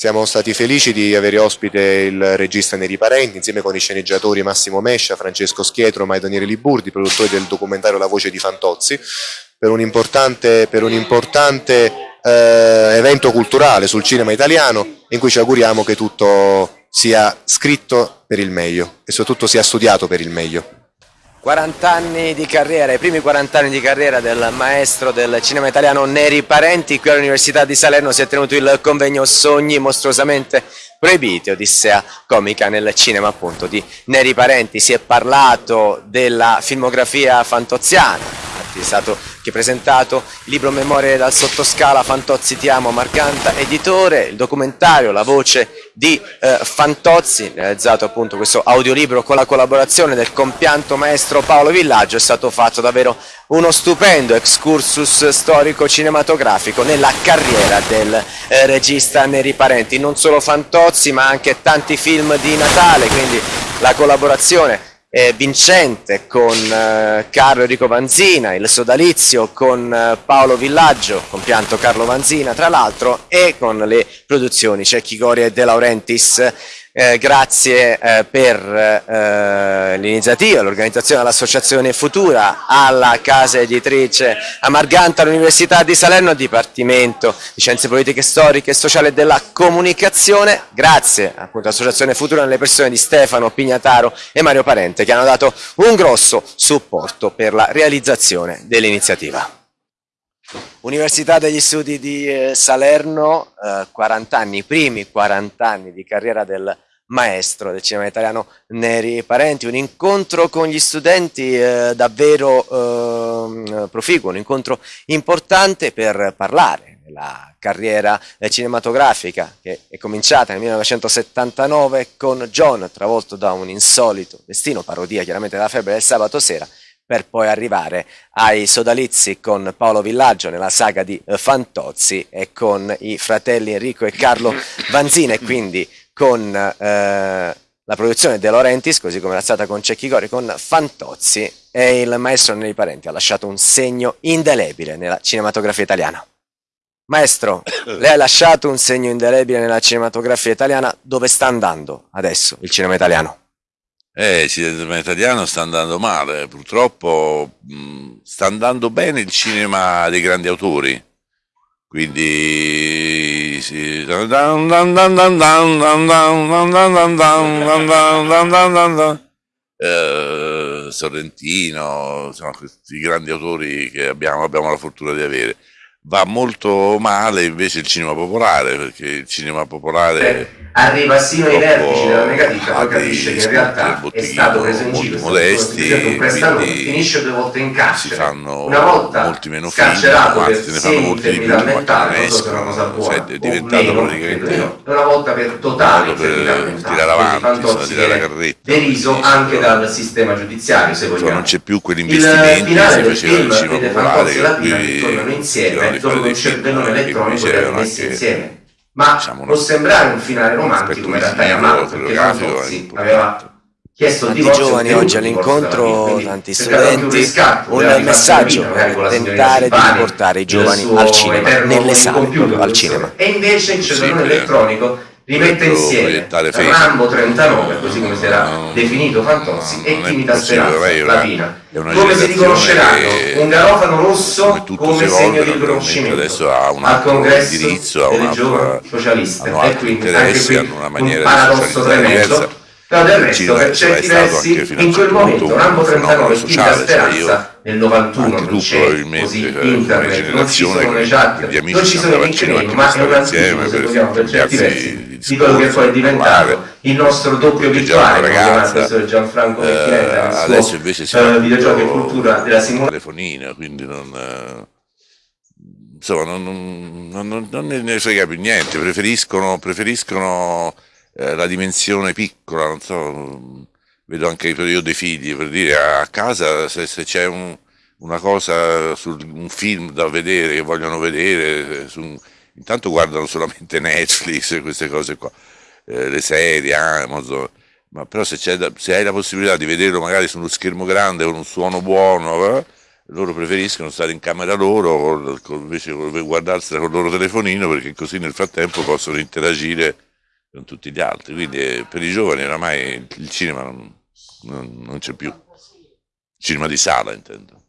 Siamo stati felici di avere ospite il regista Neri Parenti insieme con i sceneggiatori Massimo Mescia, Francesco Schietro, e Daniele Liburdi, produttori del documentario La voce di Fantozzi, per un importante, per un importante eh, evento culturale sul cinema italiano in cui ci auguriamo che tutto sia scritto per il meglio e soprattutto sia studiato per il meglio. 40 anni di carriera, i primi 40 anni di carriera del maestro del cinema italiano Neri Parenti, qui all'Università di Salerno si è tenuto il convegno Sogni mostruosamente proibiti, Odissea comica nel cinema appunto di Neri Parenti, si è parlato della filmografia fantoziana, è stato che presentato il libro Memorie dal sottoscala Fantozzi ti amo Marcanta editore, il documentario La voce di eh, Fantozzi, realizzato appunto questo audiolibro con la collaborazione del compianto maestro Paolo Villaggio, è stato fatto davvero uno stupendo excursus storico cinematografico nella carriera del eh, regista Neri Parenti, non solo Fantozzi ma anche tanti film di Natale, quindi la collaborazione eh, vincente con eh, Carlo Enrico Vanzina, il sodalizio con eh, Paolo Villaggio, compianto Carlo Vanzina tra l'altro, e con le produzioni Cecchi Gori e De Laurentiis eh, grazie eh, per eh, l'iniziativa, l'organizzazione dell'Associazione Futura, alla casa editrice Amarganta, all'Università di Salerno, al Dipartimento di Scienze Politiche Storiche e Sociali della Comunicazione, grazie appunto all'Associazione Futura alle persone di Stefano Pignataro e Mario Parente che hanno dato un grosso supporto per la realizzazione dell'iniziativa. Università degli Studi di eh, Salerno, eh, 40 anni, i primi 40 anni di carriera del maestro del cinema italiano Neri Parenti, un incontro con gli studenti eh, davvero eh, proficuo, un incontro importante per parlare della carriera eh, cinematografica che è cominciata nel 1979 con John, travolto da un insolito destino, parodia chiaramente della febbre del sabato sera, per poi arrivare ai sodalizi con Paolo Villaggio nella saga di eh, Fantozzi e con i fratelli Enrico e Carlo Vanzina e quindi con eh, la produzione De Laurentiis, così come era stata con Cecchi Gori, con Fantozzi e il maestro Neri Parenti ha lasciato un segno indelebile nella cinematografia italiana. Maestro, lei ha lasciato un segno indelebile nella cinematografia italiana, dove sta andando adesso il cinema italiano? Eh, il cinema italiano sta andando male, purtroppo mh, sta andando bene il cinema dei grandi autori, quindi sì. eh, Sorrentino, insomma, questi grandi autori che abbiamo, abbiamo la fortuna di avere. Va molto male invece il cinema popolare, perché il cinema popolare arriva sino ai vertici della negativa, poi capisce che in realtà è stato preso in giro, modesti, un prestanome, finisce due volte in carcere, si fanno una volta molti meno film, anzi ne fanno molti di più, so se è una cosa buona, cioè, è diventato praticamente una volta per totale per tirare avanti, tirare la carretta. Deriso anche dal sistema giudiziario, se vogliamo. non c'è più quell'investimento che si faceva nel cinema popolare, che qui tornano insieme, dopo un cervello elettronico erano messi insieme. Ma diciamo, può sembrare un finale romantico come in realtà è amato perché Fantozzi aveva chiesto tanti giovani oggi all'incontro, tanti studenti, un, messaggio per tentare di riportare i giovani al cinema, nelle sale, al cinema. E invece il cervello elettronico rimette insieme. Rambo 39, così come si era definito Fantozzi, e Timida Speranza, Latina. Come si riconosceranno? un garofano rosso come segno di riconoscimento. al congresso delle giovani socialiste. E quindi anche qui un paradosso tremendo. però del resto per certi versi in quel momento Rambo 39 e Timida Speranza nel 91 non c'è così internet, non ci sono le chat, non ci sono i nickname, ma è un anticipo se vogliamo per certi versi di quello che poi è diventato il nostro doppio virtuale, ragazza, il professor Gianfranco Mecchinetta, eh, adesso invece si uh, videogiochi e cultura della simulazione. telefonino, quindi non... Eh, insomma, non, non, non, non, ne frega più niente, preferiscono, preferiscono eh, la dimensione piccola, non so, vedo anche io dei figli, per dire a casa se, se c'è un, una cosa su un film da vedere che vogliono vedere, su, intanto guardano solamente Netflix e queste cose qua, eh, le serie, Amazon, ma però se, se, hai la possibilità di vederlo magari su uno schermo grande con un suono buono, eh, loro preferiscono stare in camera loro invece di guardarsela con il loro telefonino perché così nel frattempo possono interagire con tutti gli altri. Quindi eh, per i giovani oramai il cinema non, non, non c'è più. Cinema di sala intendo.